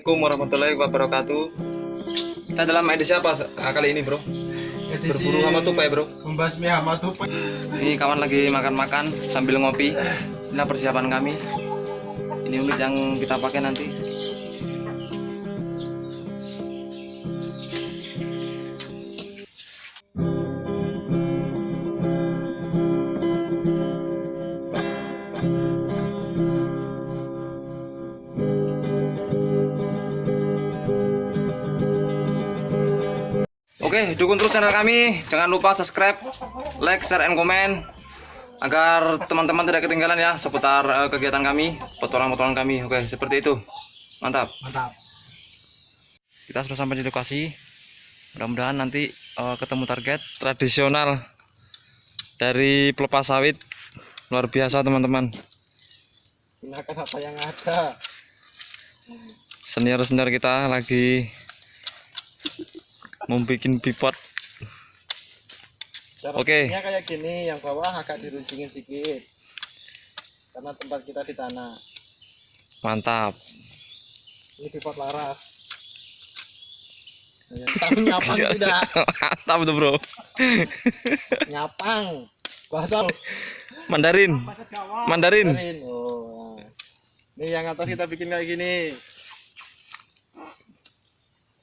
Assalamualaikum warahmatullahi wabarakatuh. Kita dalam edisi apa ah, kali ini, Bro? Berburu hama tupai, Bro. membasmi hama tupai Ini kawan lagi makan-makan sambil ngopi. Inilah persiapan kami. Ini unit yang kita pakai nanti. Oke, dukung terus channel kami. Jangan lupa subscribe, like, share, and comment agar teman-teman tidak ketinggalan ya seputar eh, kegiatan kami, petualangan-petualangan kami. Oke, seperti itu. Mantap. mantap Kita sudah sampai di lokasi. Mudah-mudahan nanti eh, ketemu target tradisional dari pelepas sawit. Luar biasa, teman-teman. gunakan apa yang ada Senior-senior kita lagi membuat cara Oke. bikinnya kayak gini yang bawah agak diruncingin sedikit karena tempat kita di tanah Mantap. ini pivot laras tahu nyapang tidak Mantap tuh, Bro. nyapang bahasa. Mandarin. Mandarin. Kemarin. oh ini yang atas kita bikin kayak gini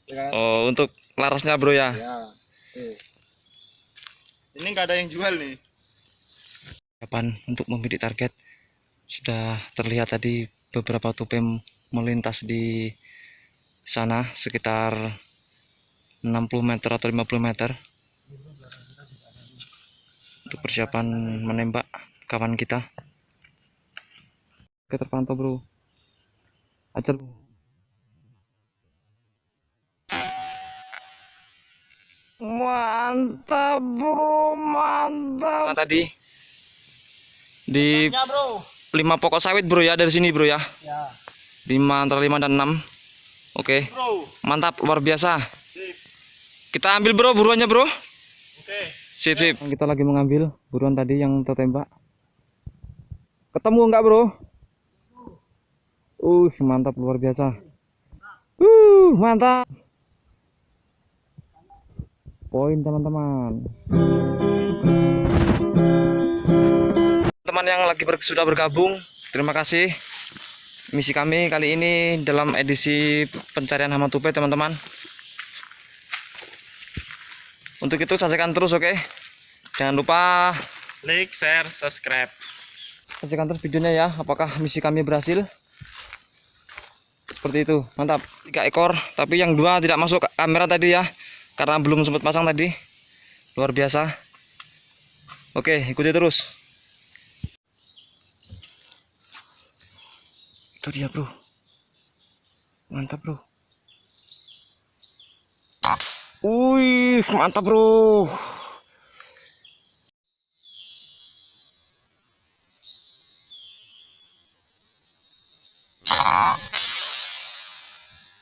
ya kan? Oh, untuk larasnya, Bro ya. ya Oke. ini nggak ada yang jual nih Kapan untuk membidik target sudah terlihat tadi beberapa tupai melintas di sana sekitar 60 meter atau 50 meter untuk persiapan menembak kawan kita oke terpantau bro ajar bro mantap bro mantap. Tadi? Di ya bro. lima pokok sawit bro ya dari sini bro ya. Ya. Lima antara lima dan enam. Oke. Bro. Mantap luar biasa. Sip. Kita ambil bro buruannya bro. Oke. Sip sip. Kita lagi mengambil buruan tadi yang tertembak. Ketemu enggak bro? Uh mantap luar biasa. Uh mantap poin teman-teman. Teman yang lagi ber- sudah bergabung terima kasih. Misi kami kali ini dalam edisi pencarian hama tupai teman-teman. Untuk itu saksikan terus oke? Jangan lupa like share subscribe. Saksikan terus videonya ya apakah misi kami berhasil? Seperti itu. Mantap tiga ekor. Tapi yang dua tidak masuk kamera tadi ya karena belum sempat pasang tadi. Luar biasa. Oke ikuti terus. Itu dia bro. Mantap bro. Wih, mantap bro.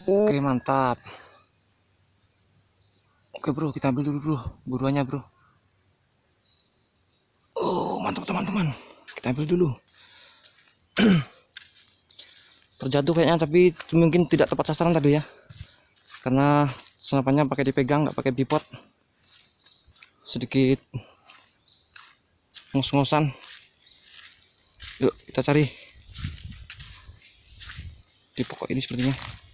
Oke, mantap. Oke, bro, kita ambil dulu, bro. Buruannya, bro. Oh, mantap, teman-teman. Kita ambil dulu. Terjatuh kayaknya, tapi mungkin tidak tepat sasaran tadi ya. Karena senapannya pakai dipegang, nggak pakai bipod. Sedikit ngos-ngosan. Yuk, kita cari. Di pokok ini sepertinya.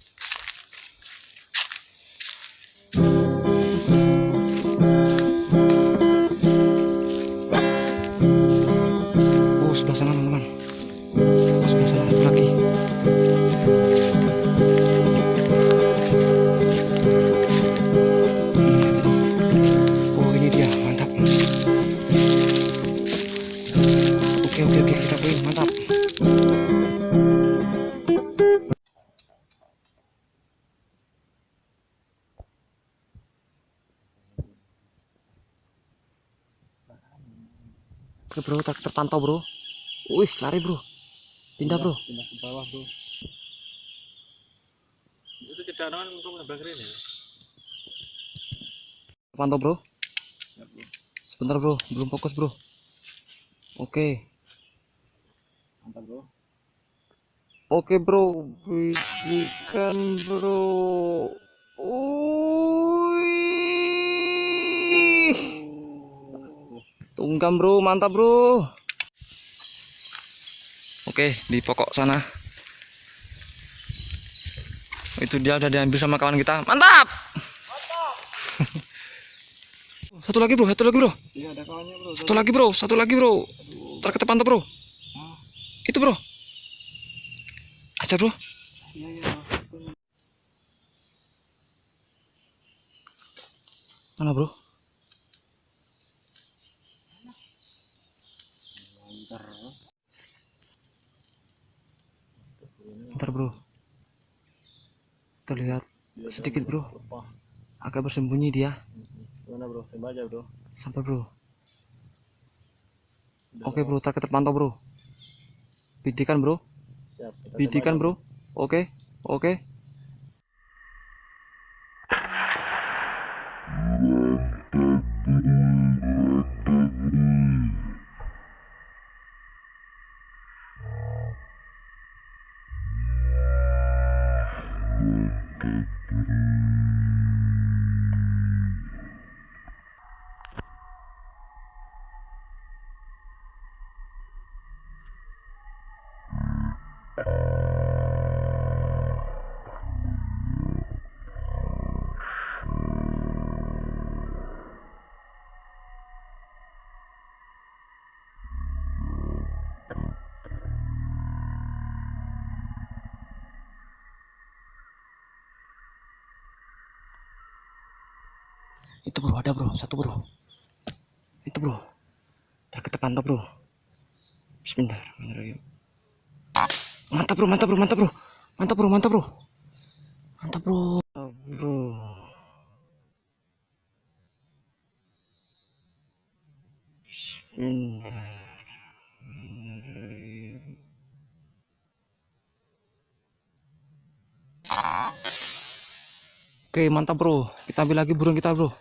Oke, oke, oke, kita poin, mantap. Oke bro, ter- terpantau bro. Wih, lari bro. Pindah bro. pindah ke bawah bro itu cedaran untuk keren ya Terpantau bro. Sebentar bro, belum fokus bro. Oke, mantap bro Oke bro, bisikan bro. Wih. Tunggam bro, mantap bro. Oke, di pokok sana. Itu dia udah diambil sama kawan kita. Mantap. satu lagi bro, satu lagi bro. Iya ada kawannya bro. Satu lagi bro, satu lagi bro. Ntar kita pantau bro. Itu bro. Aja bro. Iya iya. Mana bro? Ntar bro. Kita lihat sedikit bro. Agak bersembunyi dia. gimana bro? Tembak aja bro. Sampai bro. Oke bro, ntar kita pantau bro. Bidikan bro. Siap. Bidikan bro. Oke. Oke. Itu bro, ada bro, satu bro. Itu bro. Ntar kita pantau bro. Bismillahirrahmanirrahim. Mantap bro, mantap bro, mantap bro. Mantap bro, mantap bro. Mantap bro. Mantap, bro. Oke, mantap bro. Kita ambil lagi burung kita bro.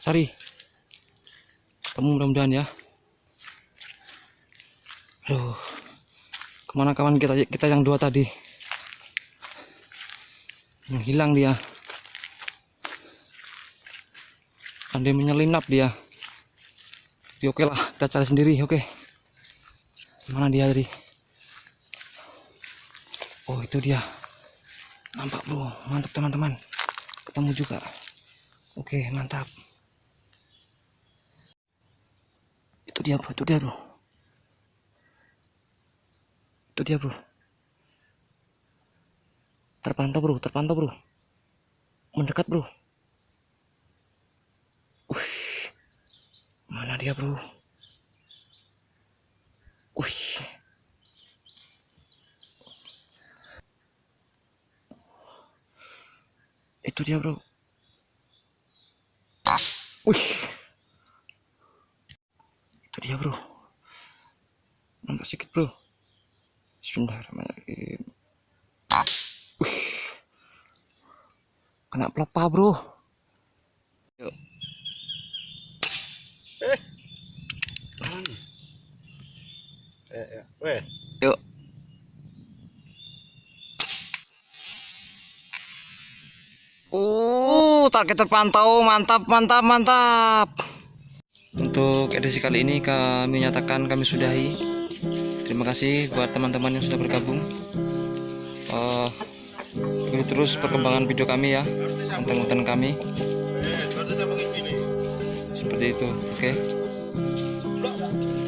Cari. Ketemu mudah-mudahan ya. Aduh. Ke mana kawan kita kita yang dua tadi? Yang hilang dia. Andai menyelinap dia. Ya, oke lah, kita cari sendiri, oke. Mana dia tadi? Oh, itu dia. Nampak bro, mantap teman-teman. Ketemu juga. Oke, mantap. Itu dia bro, itu dia bro. Itu dia bro. Terpantau bro, terpantau bro. Mendekat bro. Wih. Mana dia bro? Wih. Itu dia bro. Wih. Itu dia bro. Nampak sedikit bro. Bismillahirrahmanirrahim. Wih. Kena pelepah bro. Yuk. Eh, ya. Weh. Target terpantau, mantap, mantap, mantap. Untuk edisi kali ini kami nyatakan kami sudahi. Terima kasih buat teman-teman yang sudah bergabung. Eh, ikuti terus perkembangan video kami ya, konten-konten kami. Seperti itu, oke.